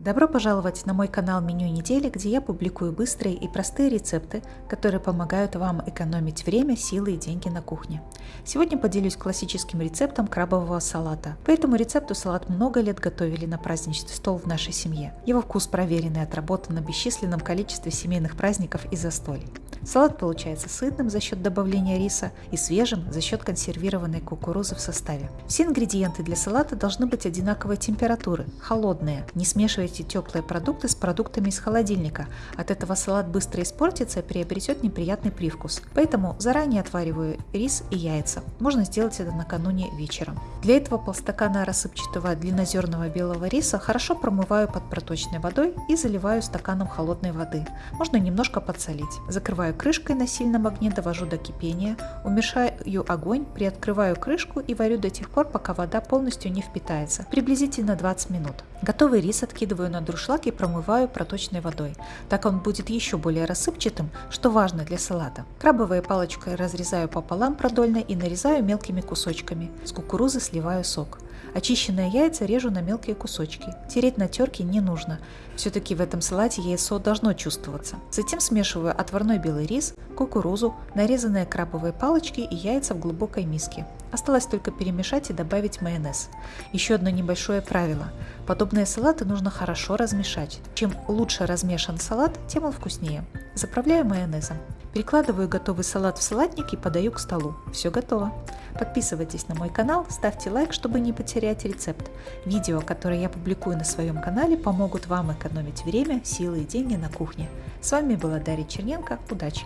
Добро пожаловать на мой канал Меню недели, где я публикую быстрые и простые рецепты, которые помогают вам экономить время, силы и деньги на кухне. Сегодня поделюсь классическим рецептом крабового салата. По этому рецепту салат много лет готовили на праздничный стол в нашей семье. Его вкус проверенный и отработан на бесчисленном количестве семейных праздников и застолий. Салат получается сытным за счет добавления риса и свежим за счет консервированной кукурузы в составе. Все ингредиенты для салата должны быть одинаковой температуры, холодные. Не смешивайте теплые продукты с продуктами из холодильника. От этого салат быстро испортится и приобретет неприятный привкус. Поэтому заранее отвариваю рис и яйца. Можно сделать это накануне вечером. Для этого полстакана рассыпчатого длиннозерного белого риса хорошо промываю под проточной водой и заливаю стаканом холодной воды. Можно немножко подсолить. Закрываю крышкой на сильном огне, довожу до кипения, уменьшаю огонь, приоткрываю крышку и варю до тех пор, пока вода полностью не впитается, приблизительно 20 минут. Готовый рис откидываю на дуршлаг и промываю проточной водой. Так он будет еще более рассыпчатым, что важно для салата. Крабовой палочкой разрезаю пополам продольно и нарезаю мелкими кусочками. С кукурузы сливаю сок. Очищенные яйца режу на мелкие кусочки. Тереть на терке не нужно. Все-таки в этом салате яйцо должно чувствоваться. Затем смешиваю отварной белый рис, кукурузу, нарезанные крабовые палочки и яйца в глубокой миске. Осталось только перемешать и добавить майонез. Еще одно небольшое правило. Подобные салаты нужно хорошо размешать. Чем лучше размешан салат, тем он вкуснее. Заправляю майонезом. Перекладываю готовый салат в салатник и подаю к столу. Все готово. Подписывайтесь на мой канал, ставьте лайк, чтобы не потерять рецепт. Видео, которые я публикую на своем канале, помогут вам экономить время, силы и деньги на кухне. С вами была Дарья Черненко. Удачи!